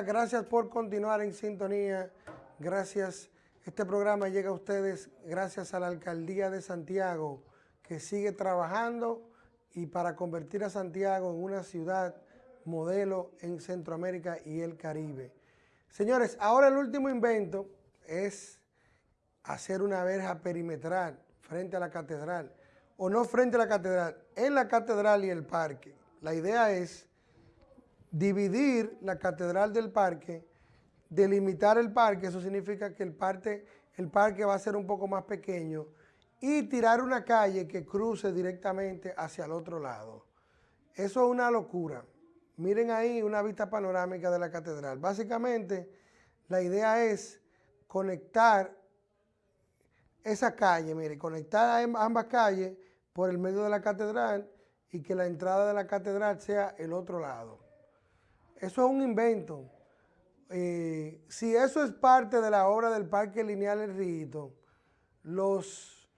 Gracias por continuar en sintonía. Gracias. Este programa llega a ustedes gracias a la Alcaldía de Santiago, que sigue trabajando y para convertir a Santiago en una ciudad modelo en Centroamérica y el Caribe. Señores, ahora el último invento es hacer una verja perimetral frente a la catedral, o no frente a la catedral, en la catedral y el parque. La idea es dividir la catedral del parque, delimitar el parque, eso significa que el parque, el parque va a ser un poco más pequeño, y tirar una calle que cruce directamente hacia el otro lado. Eso es una locura. Miren ahí una vista panorámica de la catedral. Básicamente, la idea es conectar esa calle, mire, conectar ambas calles por el medio de la catedral y que la entrada de la catedral sea el otro lado. Eso es un invento. Eh, si eso es parte de la obra del Parque Lineal El los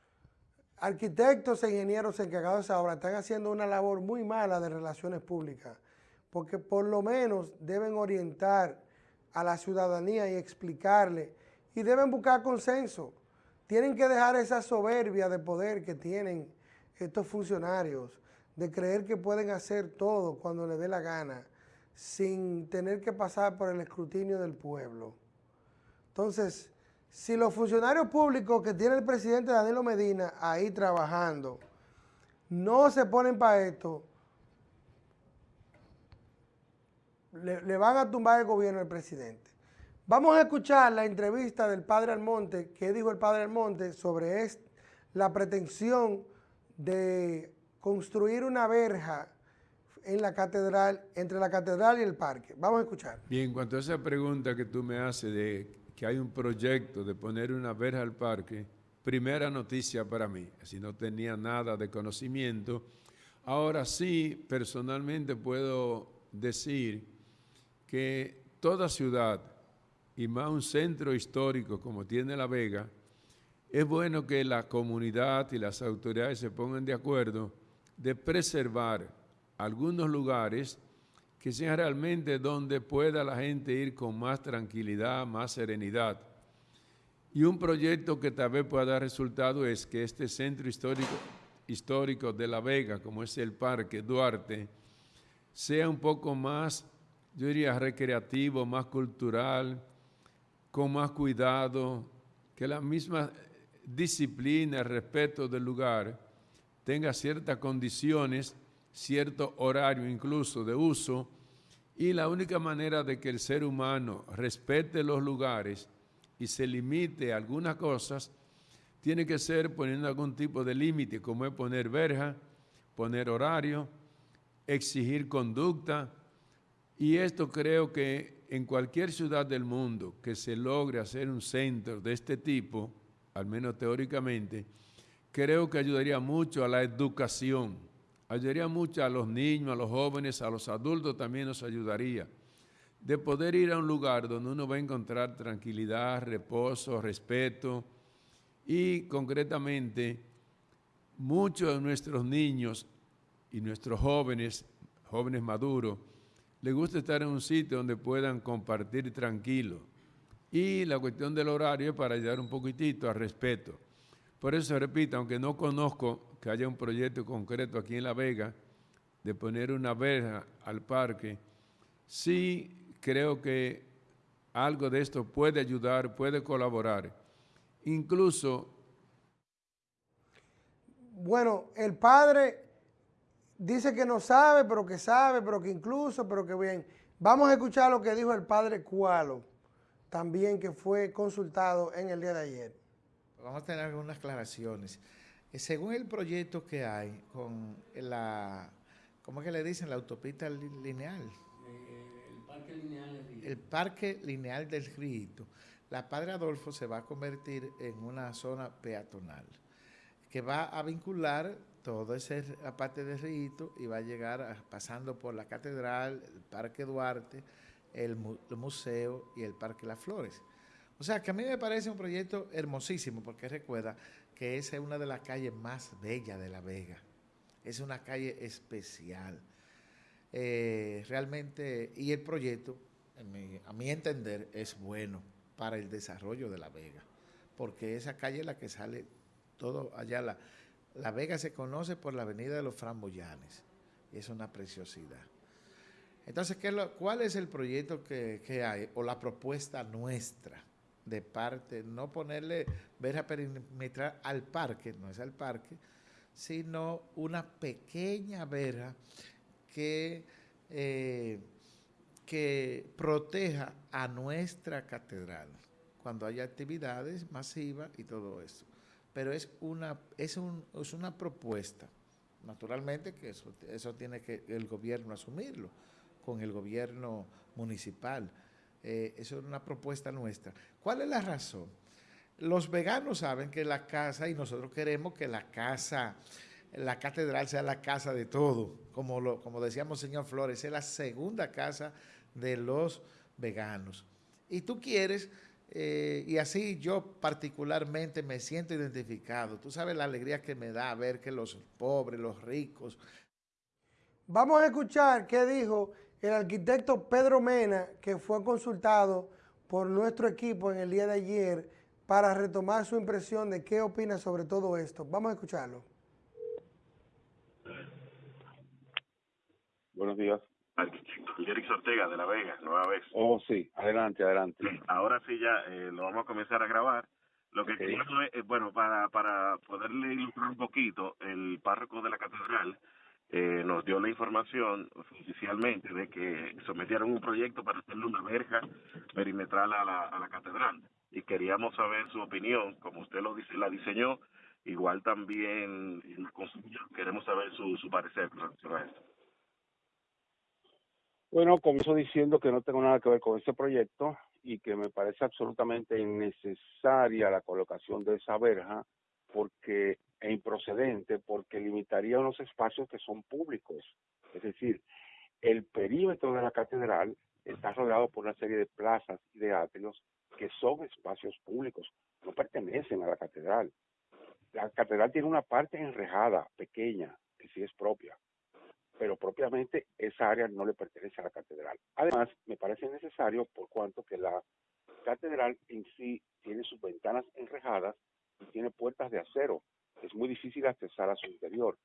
arquitectos e ingenieros encargados de esa obra están haciendo una labor muy mala de relaciones públicas, porque por lo menos deben orientar a la ciudadanía y explicarle, y deben buscar consenso. Tienen que dejar esa soberbia de poder que tienen estos funcionarios, de creer que pueden hacer todo cuando les dé la gana sin tener que pasar por el escrutinio del pueblo. Entonces, si los funcionarios públicos que tiene el presidente Danilo Medina ahí trabajando no se ponen para esto, le, van a tumbar el gobierno al presidente. Vamos a escuchar la entrevista del padre Almonte, que dijo el padre Almonte sobre la pretensión de construir una verja en la catedral, entre la catedral y el parque. Vamos a escuchar. Bien, en cuanto a esa pregunta que tú me haces de que hay un proyecto de poner una verja al parque, primera noticia para mí, si no tenía nada de conocimiento. Ahora sí, personalmente puedo decir que toda ciudad, y más un centro histórico como tiene La Vega, es bueno que la comunidad y las autoridades se pongan de acuerdo de preservar algunos lugares que sean realmente donde pueda la gente ir con más tranquilidad, más serenidad. Y un proyecto que tal vez pueda dar resultado es que este centro histórico, histórico de La Vega, como es el Parque Duarte, sea un poco más, yo diría, recreativo, más cultural, con más cuidado, que la misma disciplina, el respeto del lugar, tenga ciertas condiciones cierto horario incluso de uso y la única manera de que el ser humano respete los lugares y se limite a algunas cosas tiene que ser poniendo algún tipo de límite, como es poner verja, poner horario, exigir conducta, y esto creo que en cualquier ciudad del mundo que se logre hacer un centro de este tipo, al menos teóricamente, creo que ayudaría mucho a la educación ayudaría mucho a los niños, a los jóvenes, a los adultos también nos ayudaría. De poder ir a un lugar donde uno va a encontrar tranquilidad, reposo, respeto y concretamente muchos de nuestros niños y nuestros jóvenes, jóvenes maduros, les gusta estar en un sitio donde puedan compartir tranquilo. Y la cuestión del horario es para ayudar un poquitito al respeto. Por eso repito, aunque no conozco que haya un proyecto concreto aquí en La Vega de poner una verja al parque, sí creo que algo de esto puede ayudar, puede colaborar. Incluso... Bueno, el padre dice que no sabe, pero que sabe, pero que incluso, pero que bien. Vamos a escuchar lo que dijo el padre Cualo, también que fue consultado en el día de ayer. Vamos a tener algunas aclaraciones. Eh, según el proyecto que hay con la, ¿cómo es que le dicen? La autopista lineal. el parque lineal del Rito. El parque lineal del Rito. La Padre Adolfo se va a convertir en una zona peatonal que va a vincular toda esa parte del Rito y va a llegar pasando por la catedral, el Parque Duarte, el, el museo y el Parque Las Flores. O sea, que a mí me parece un proyecto hermosísimo porque recuerda que esa es una de las calles más bellas de La Vega. Es una calle especial. Eh, realmente, y el proyecto a mi entender, es bueno para el desarrollo de La Vega, porque esa calle es la que sale todo allá. La, la Vega se conoce por la avenida de los Framboyanes, y es una preciosidad. Entonces, ¿qué ¿cuál es el proyecto que, hay o la propuesta nuestra de parte? No ponerle verja perimetral al parque, no es al parque, sino una pequeña verja que, eh, que proteja a nuestra catedral cuando haya actividades masivas y todo eso. Pero es una, es, un, es una propuesta. Naturalmente que eso, eso tiene que el gobierno asumirlo con el gobierno municipal. Eh, eso es una propuesta nuestra. ¿Cuál es la razón? Los veganos saben que la casa, y nosotros queremos que la casa, la catedral sea la casa de todo, como, lo, como decíamos señor Flores, es la segunda casa de los veganos. Y tú quieres, eh, y así yo particularmente me siento identificado, tú sabes la alegría que me da ver que los pobres, los ricos... Vamos a escuchar qué dijo el arquitecto Pedro Mena, que fue consultado por nuestro equipo en el día de ayer para retomar su impresión de qué opina sobre todo esto. Vamos a escucharlo. Buenos días. Arquitecto Jerix Ortega de La Vega, nueva vez. Oh, sí, adelante, adelante. Ahora sí ya eh, lo vamos a comenzar a grabar. Lo que queríamos es, eh, bueno, para, para poderle ilustrar un poquito, el párroco de la catedral eh, nos dio la información oficialmente de que sometieron un proyecto para hacerle una verja perimetral a la, a la catedral y queríamos saber su opinión, como usted lo dice, la diseñó, igual también queremos saber su, su parecer a esto. Bueno, comienzo diciendo que no tengo nada que ver con este proyecto y que me parece absolutamente innecesaria la colocación de esa verja porque e improcedente porque limitaría unos espacios que son públicos. Es decir, el perímetro de la catedral está rodeado por una serie de plazas y de atrios que son espacios públicos, no pertenecen a la catedral. La catedral tiene una parte enrejada, pequeña, que sí es propia, pero propiamente esa área no le pertenece a la catedral. Además, me parece necesario por cuanto que la catedral en sí tiene sus ventanas enrejadas tiene puertas de acero es muy difícil accesar a su interior.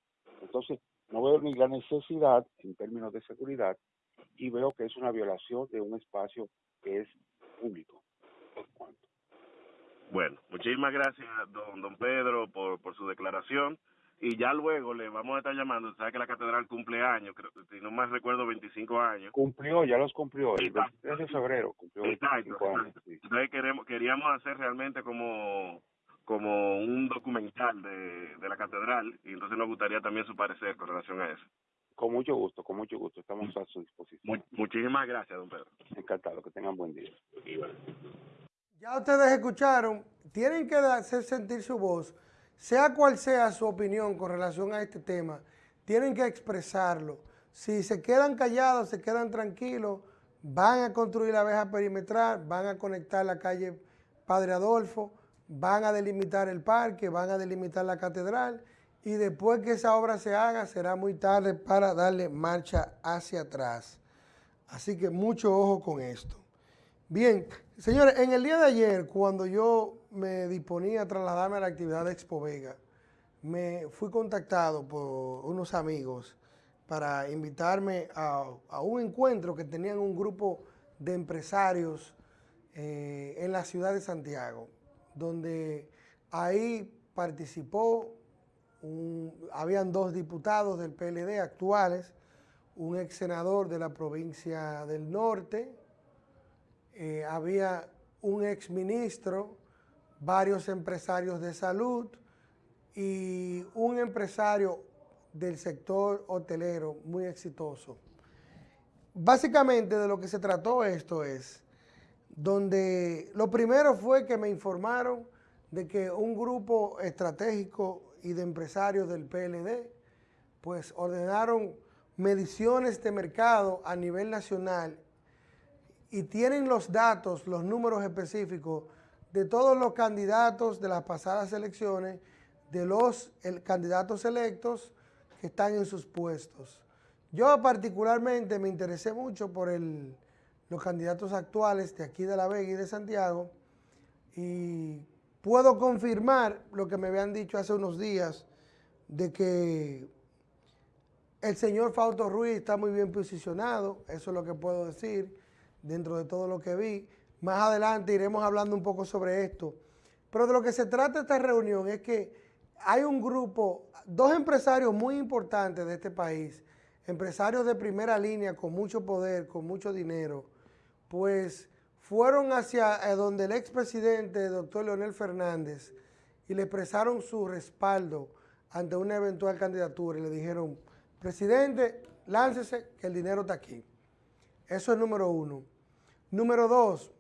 Entonces, no veo ni la necesidad en términos de seguridad y veo que es una violación de un espacio que es público. Bueno, muchísimas gracias, don, don Pedro, por, por su declaración. Y ya luego le vamos a estar llamando. Sabe que la catedral cumple años, creo, si no más recuerdo, 25 años. Cumplió, ya los cumplió. El 23 de febrero cumplió 25 años. Entonces queremos, queríamos hacer realmente como como un documental de, de la catedral y entonces nos gustaría también su parecer con relación a eso. Con mucho gusto, con mucho gusto, estamos a su disposición. muchísimas gracias, don Pedro. Encantado, que tengan buen día. Ya ustedes escucharon, tienen que hacer sentir su voz, sea cual sea su opinión con relación a este tema, tienen que expresarlo. Si se quedan callados, se quedan tranquilos, van a construir la abeja perimetral, van a conectar la calle Padre Adolfo, van a delimitar el parque, van a delimitar la catedral y después que esa obra se haga será muy tarde para darle marcha hacia atrás. Así que mucho ojo con esto. Bien, señores, en el día de ayer, cuando yo me disponía a trasladarme a la actividad de Expo Vega, me fui contactado por unos amigos para invitarme a, un encuentro que tenían un grupo de empresarios eh, en la ciudad de Santiago donde ahí participó, habían dos diputados del PLD actuales, un ex senador de la provincia del norte, eh, había un ex ministro, varios empresarios de salud y un empresario del sector hotelero muy exitoso. Básicamente de lo que se trató esto es donde lo primero fue que me informaron de que un grupo estratégico y de empresarios del PLD, pues ordenaron mediciones de mercado a nivel nacional y tienen los datos, los números específicos de todos los candidatos de las pasadas elecciones, de los candidatos electos que están en sus puestos. Yo particularmente me interesé mucho por el los candidatos actuales de aquí de La Vega y de Santiago. Y puedo confirmar lo que me habían dicho hace unos días de que el señor Fausto Ruiz está muy bien posicionado, eso es lo que puedo decir dentro de todo lo que vi. Más adelante iremos hablando un poco sobre esto. Pero de lo que se trata esta reunión es que hay un grupo, dos empresarios muy importantes de este país, empresarios de primera línea con mucho poder, con mucho dinero, pues fueron hacia eh, donde el expresidente, doctor Leonel Fernández, y le expresaron su respaldo ante una eventual candidatura y le dijeron, presidente, láncese que el dinero está aquí. Eso es número uno. Número dos,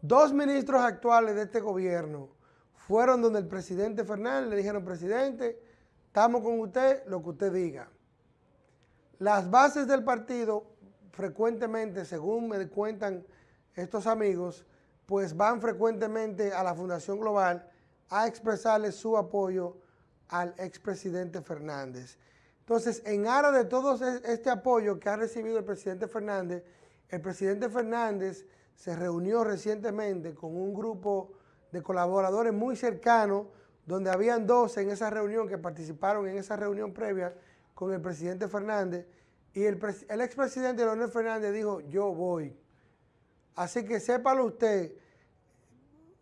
dos ministros actuales de este gobierno fueron donde el presidente Fernández le dijeron, presidente, estamos con usted, lo que usted diga. Las bases del partido frecuentemente, según me cuentan estos amigos, pues van frecuentemente a la Fundación Global a expresarle su apoyo al expresidente Fernández. Entonces, en aras de todo este apoyo que ha recibido el presidente Fernández, el presidente Fernández se reunió recientemente con un grupo de colaboradores muy cercanos, donde habían dos en esa reunión que participaron en esa reunión previa con el presidente Fernández, y el, el expresidente Leonel Fernández dijo, yo voy. Así que sépalo usted,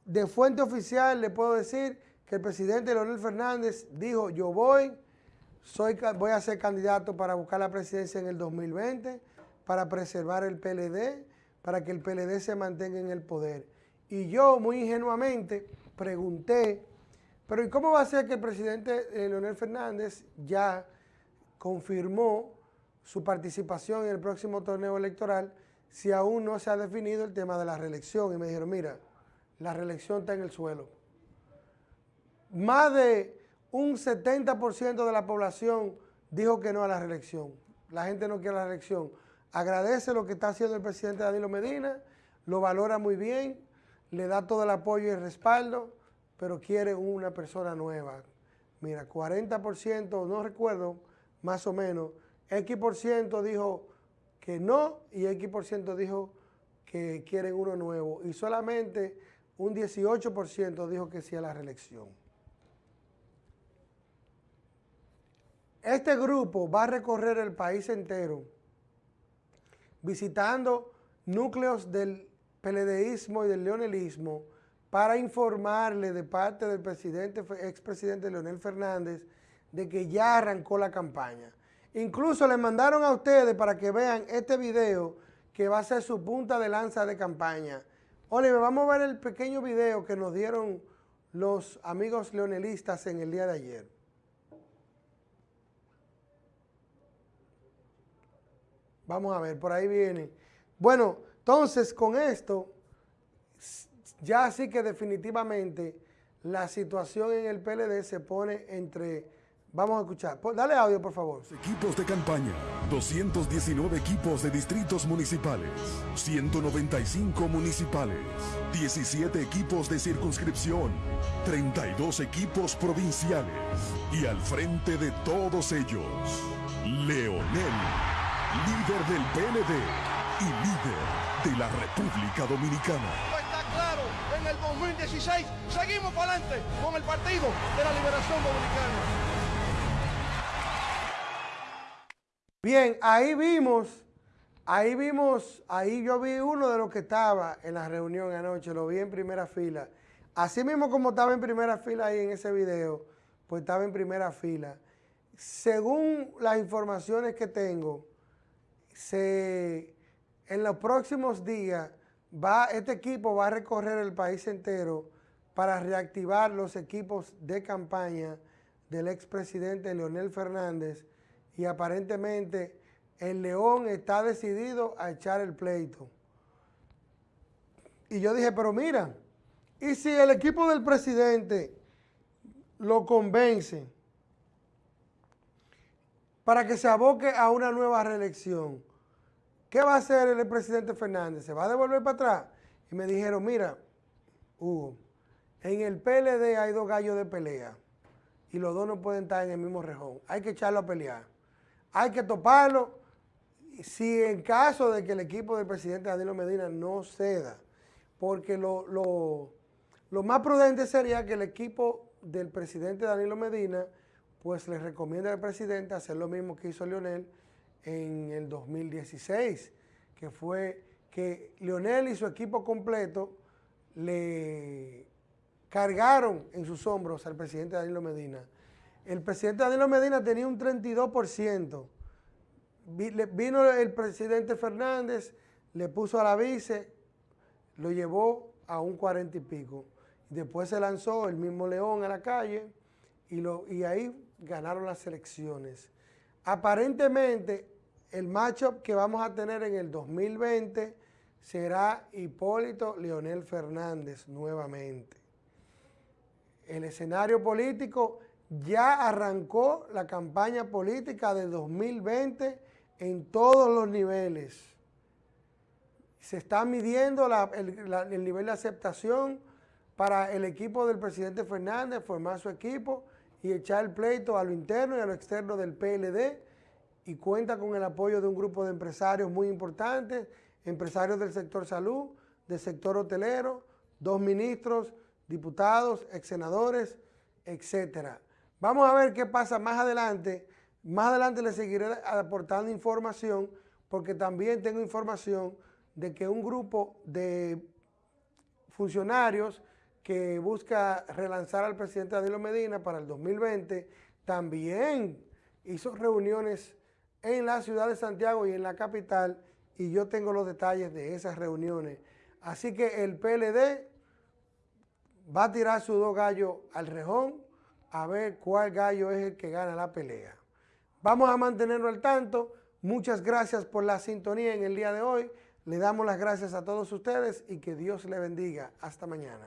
de fuente oficial le puedo decir que el presidente Leonel Fernández dijo, yo voy, soy, voy a ser candidato para buscar la presidencia en el 2020, para preservar el PLD, para que el PLD se mantenga en el poder. Y yo, muy ingenuamente, pregunté, pero ¿y cómo va a ser que el presidente eh, Leonel Fernández ya confirmó su participación en el próximo torneo electoral si aún no se ha definido el tema de la reelección? Y me dijeron, mira, la reelección está en el suelo. Más de un 70% de la población dijo que no a la reelección. La gente no quiere la reelección. Agradece lo que está haciendo el presidente Danilo Medina, lo valora muy bien, le da todo el apoyo y el respaldo, pero quiere una persona nueva. Mira, 40%, no recuerdo, más o menos, X% dijo que no y X% dijo que quieren uno nuevo. Y solamente un 18% dijo que sí a la reelección. Este grupo va a recorrer el país entero visitando núcleos del peledeísmo y del leonelismo para informarle de parte del presidente, expresidente Leonel Fernández de que ya arrancó la campaña. Incluso le mandaron a ustedes para que vean este video que va a ser su punta de lanza de campaña. Oliver, vamos a ver el pequeño video que nos dieron los amigos leonelistas en el día de ayer. Vamos a ver, por ahí viene. Bueno, entonces con esto, ya sí que definitivamente la situación en el PLD se pone entre... Vamos a escuchar. Dale audio, por favor. Equipos de campaña, 219 equipos de distritos municipales, 195 municipales, 17 equipos de circunscripción, 32 equipos provinciales y al frente de todos ellos, Leonel líder del PLD y líder de la República Dominicana. Está claro, en el 2016 seguimos para adelante con el Partido de la Liberación Dominicana. Bien, ahí vimos, ahí vimos, ahí yo vi uno de los que estaba en la reunión anoche, lo vi en primera fila. Así mismo como estaba en primera fila ahí en ese video, pues estaba en primera fila. Según las informaciones que tengo, se, en los próximos días va, este equipo va a recorrer el país entero para reactivar los equipos de campaña del expresidente Leonel Fernández y aparentemente el León está decidido a echar el pleito. Y yo dije, pero mira, ¿y si el equipo del presidente lo convence para que se aboque a una nueva reelección. ¿Qué va a hacer el presidente Fernández? ¿Se va a devolver para atrás? Y me dijeron, mira, Hugo, en el PLD hay dos gallos de pelea y los dos no pueden estar en el mismo rejón. Hay que echarlo a pelear. Hay que toparlo si en caso de que el equipo del presidente Danilo Medina no ceda, porque lo, lo, lo más prudente sería que el equipo del presidente Danilo Medina pues le recomienda al presidente hacer lo mismo que hizo Leonel en el 2016, que fue que Leonel y su equipo completo le cargaron en sus hombros al presidente Danilo Medina. El presidente Danilo Medina tenía un 32%. Vino el presidente Fernández, le puso a la vice, lo llevó a un 40 y pico. Después se lanzó el mismo León a la calle y, ahí ganaron las elecciones. Aparentemente, el matchup que vamos a tener en el 2020 será Hipólito Leonel Fernández nuevamente. El escenario político ya arrancó la campaña política de 2020 en todos los niveles. Se está midiendo el, el nivel de aceptación para el equipo del presidente Fernández, formar su equipo y echar el pleito a lo interno y a lo externo del PLD y cuenta con el apoyo de un grupo de empresarios muy importantes, empresarios del sector salud, del sector hotelero, dos ministros, diputados, ex senadores, etcétera. Vamos a ver qué pasa más adelante. Más adelante les seguiré aportando información porque también tengo información de que un grupo de funcionarios que busca relanzar al presidente Danilo Medina para el 2020, también hizo reuniones en la ciudad de Santiago y en la capital, y yo tengo los detalles de esas reuniones. Así que el PLD va a tirar sus dos gallos al rejón a ver cuál gallo es el que gana la pelea. Vamos a mantenerlo al tanto. Muchas gracias por la sintonía en el día de hoy. Le damos las gracias a todos ustedes y que Dios le bendiga. Hasta mañana.